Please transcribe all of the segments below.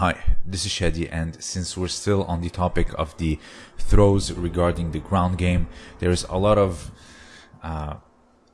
Hi, this is Shadi, and since we're still on the topic of the throws regarding the ground game, there's a lot of uh,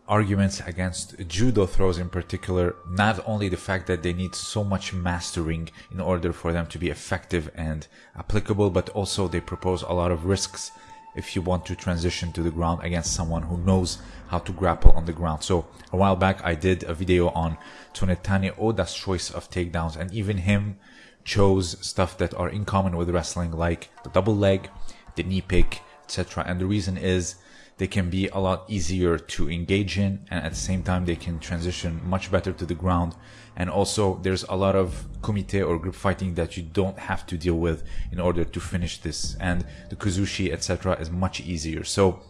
arguments against judo throws in particular. Not only the fact that they need so much mastering in order for them to be effective and applicable, but also they propose a lot of risks if you want to transition to the ground against someone who knows how to grapple on the ground. So a while back I did a video on Tsunetane Oda's choice of takedowns and even him chose stuff that are in common with wrestling like the double leg, the knee pick, etc. And the reason is they can be a lot easier to engage in and at the same time they can transition much better to the ground. And also there's a lot of kumite or group fighting that you don't have to deal with in order to finish this. And the kuzushi etc is much easier. So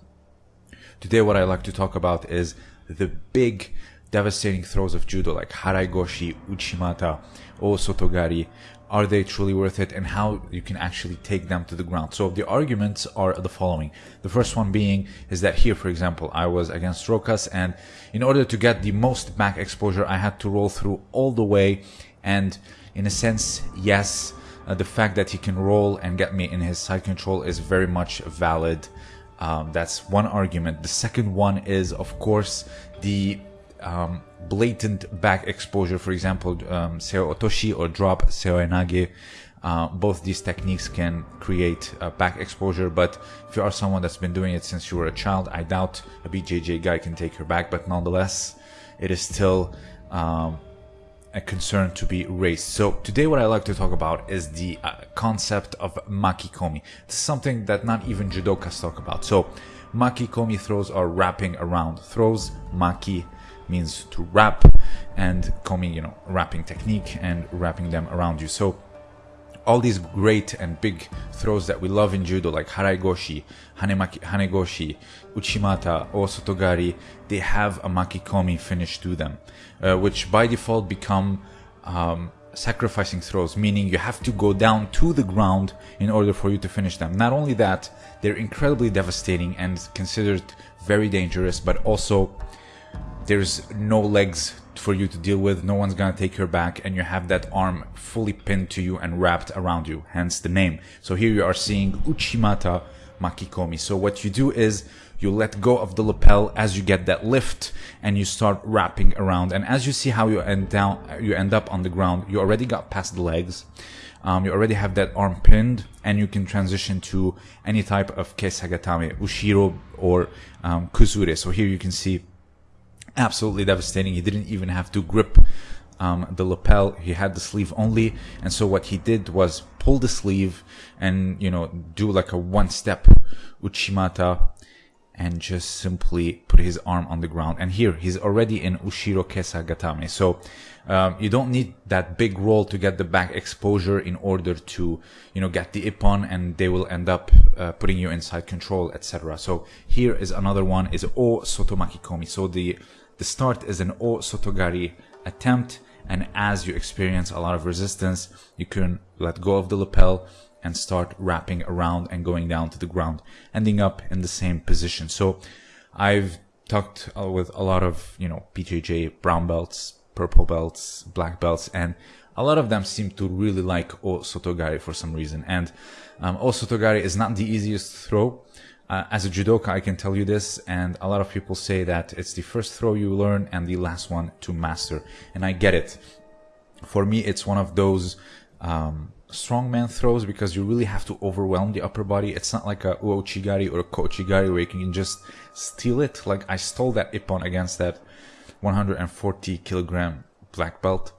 today what i like to talk about is the big devastating throws of judo like haraigoshi uchimata or sotogari are they truly worth it and how you can actually take them to the ground. So the arguments are the following. The first one being is that here for example i was against rokas and in order to get the most back exposure i had to roll through all the way and in a sense yes uh, the fact that he can roll and get me in his side control is very much valid. Um, that's one argument. The second one is of course the um, blatant back exposure, for example, um, Seoi Otoshi or drop Seoi Nage. Uh, both these techniques can create back exposure, but if you are someone that's been doing it since you were a child, I doubt a BJJ guy can take your back, but nonetheless, it is still um, a concern to be raised. So today what I like to talk about is the uh, concept of makikomi. Is something that not even judokas talk about. So makikomi throws are wrapping around throws, maki means to wrap and komi, you know, wrapping technique and wrapping them around you. So all these great and big throws that we love in judo, like haraigoshi, hanemaki, hanegoshi, uchimata, or sotogari, they have a makikomi finish to them, uh, which by default become um, sacrificing throws, meaning you have to go down to the ground in order for you to finish them. Not only that, they're incredibly devastating and considered very dangerous, but also there's no legs for you to deal with no one's gonna take your back and you have that arm fully pinned to you and wrapped around you hence the name. So here you are seeing uchimata makikomi. So what you do is you let go of the lapel as you get that lift and you start wrapping around. And as you see how you end down you end up on the ground you already got past the legs. Um, you already have that arm pinned and you can transition to any type of kesagatame ushiro or um, kuzure so here you can see absolutely devastating. He didn't even have to grip um, the lapel. He had the sleeve only, and so what he did was pull the sleeve and you know do like a one step uchimata and just simply put his arm on the ground. And here he's already in Ushiro Kesa Gatame. So um, you don't need that big roll to get the back exposure in order to, you know, get the ippon and they will end up uh, putting you inside control, etc. So here is another one is O Soto Makikomi. So the the start is an O Sotogari attempt and as you experience a lot of resistance, you can let go of the lapel and start wrapping around and going down to the ground, ending up in the same position. So I've talked uh, with a lot of, you know, BJJ brown belts, purple belts, black belts, and a lot of them seem to really like O Sotogari for some reason. And um, O Sotogari is not the easiest throw. Uh, as a judoka, I can tell you this, and a lot of people say that it's the first throw you learn and the last one to master. And I get it. For me, it's one of those um, strongman throws because you really have to overwhelm the upper body. It's not like a ouchigari or a kouchigari where you can just steal it. Like I stole that ippon against that 140 kilogram black belt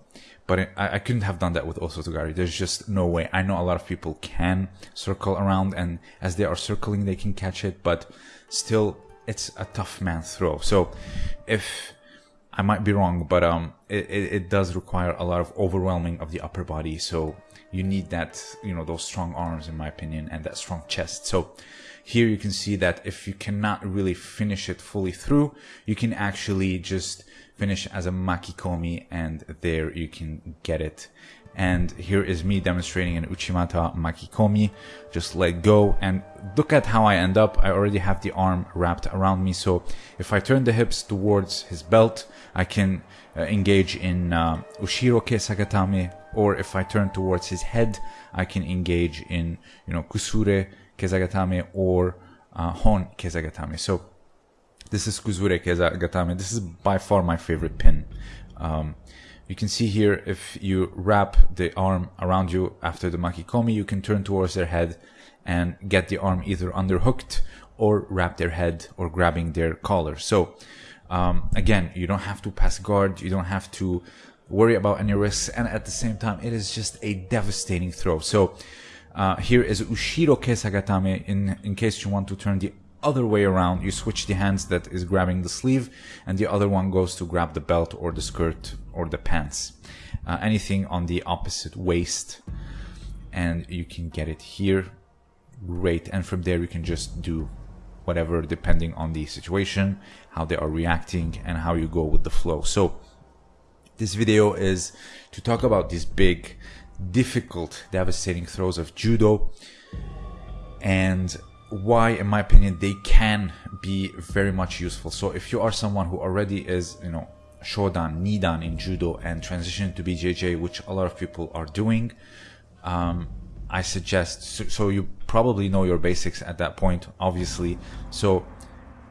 but I, I, couldn't have done that with Osotogari. There's just no way. I know a lot of people can circle around, and as they are circling, they can catch it, but still, it's a tough man throw. So, if I might be wrong, but um, it, it, it does require a lot of overwhelming of the upper body. So you need that, you know, those strong arms, in my opinion, and that strong chest. So here you can see that if you cannot really finish it fully through, you can actually just finish as a makikomi and there you can get it And here is me demonstrating an Uchimata Makikomi. Just let go and look at how I end up. I already have the arm wrapped around me. So if I turn the hips towards his belt, I can uh, engage in uh, Ushiro Kesagatame. Or if I turn towards his head, I can engage in, you know, Kuzure Kesagatame or uh, Hon Kesagatame. So this is Kuzure Kesagatame. This is by far my favorite pin. Um, you can see here if you wrap the arm around you after the makikomi, you can turn towards their head and get the arm either underhooked or wrap their head or grabbing their collar. So um, again, you don't have to pass guard, you don't have to worry about any risks, and at the same time, it is just a devastating throw. So uh, here is Ushiro Kesagatame in, in case you want to turn the other way around. You switch the hands that is grabbing the sleeve and the other one goes to grab the belt or the skirt or the pants. Uh, anything on the opposite waist and you can get it here. Great. And from there you can just do whatever depending on the situation, how they are reacting and how you go with the flow. So this video is to talk about these big difficult, devastating throws of judo and why, in my opinion, they can be very much useful. So if you are someone who already is, you know, Shodan, Nidan in judo and transition to BJJ, which a lot of people are doing, um, I suggest, so, so, you probably know your basics at that point, obviously. So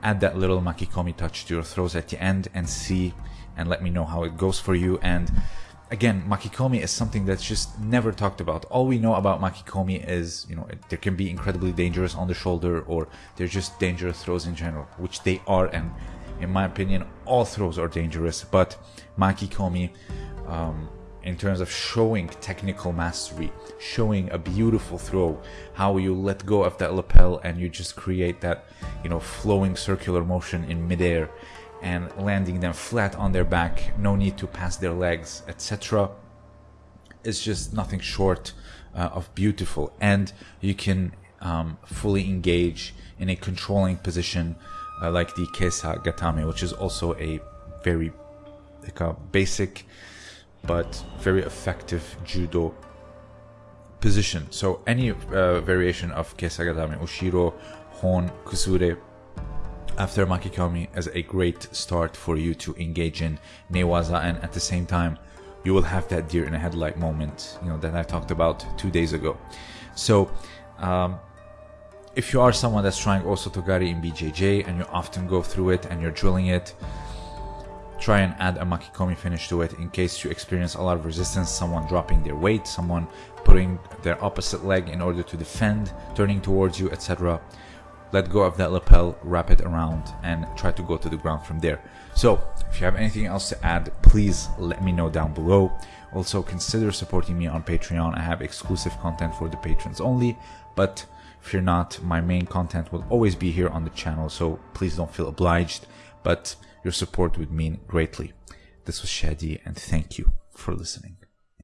add that little makikomi touch to your throws at the end and see and let me know how it goes for you. And again, makikomi is something that's just never talked about. All we know about makikomi is, you know, there can be incredibly dangerous on the shoulder or they're just dangerous throws in general, which they are. And in my opinion, all throws are dangerous. But makikomi, um, in terms of showing technical mastery, showing a beautiful throw, how you let go of that lapel and you just create that, you know, flowing circular motion in midair and landing them flat on their back, no need to pass their legs, etc. It's just nothing short uh, of beautiful, and you can um, fully engage in a controlling position uh, like the Kesa Gatame, which is also a very like a basic but very effective judo position. So any uh, variation of Kesa Gatame, Ushiro, Hon, Kuzure, after Makikomi as a great start for you to engage in Newaza and at the same time you will have that deer in a headlight moment you know that I talked about two days ago. So um, if you are someone that's trying Osotogari in BJJ and you often go through it and you're drilling it try and add a Makikomi finish to it in case you experience a lot of resistance someone dropping their weight someone putting their opposite leg in order to defend turning towards you etc let go of that lapel, wrap it around and try to go to the ground from there. So if you have anything else to add, please let me know down below. Also consider supporting me on Patreon. I have exclusive content for the patrons only, but if you're not, my main content will always be here on the channel, so please don't feel obliged, but your support would mean greatly. This was Shadi and thank you for listening.